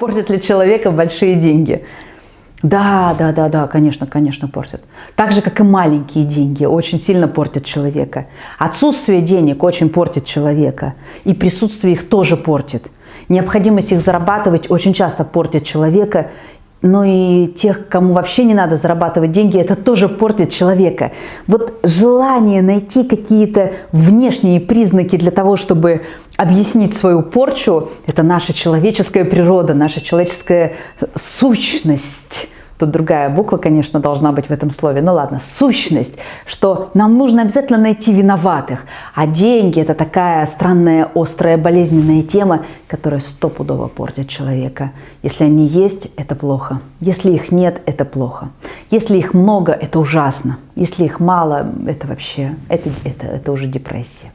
Портят ли человека большие деньги? Да, да, да, да, конечно, конечно, портят. Так же, как и маленькие деньги, очень сильно портят человека. Отсутствие денег очень портит человека. И присутствие их тоже портит. Необходимость их зарабатывать очень часто портит человека но и тех, кому вообще не надо зарабатывать деньги, это тоже портит человека. Вот желание найти какие-то внешние признаки для того, чтобы объяснить свою порчу, это наша человеческая природа, наша человеческая сущность – Тут другая буква, конечно, должна быть в этом слове. Ну ладно, сущность, что нам нужно обязательно найти виноватых. А деньги – это такая странная, острая, болезненная тема, которая стопудово портит человека. Если они есть, это плохо. Если их нет, это плохо. Если их много, это ужасно. Если их мало, это вообще, это, это, это уже депрессия.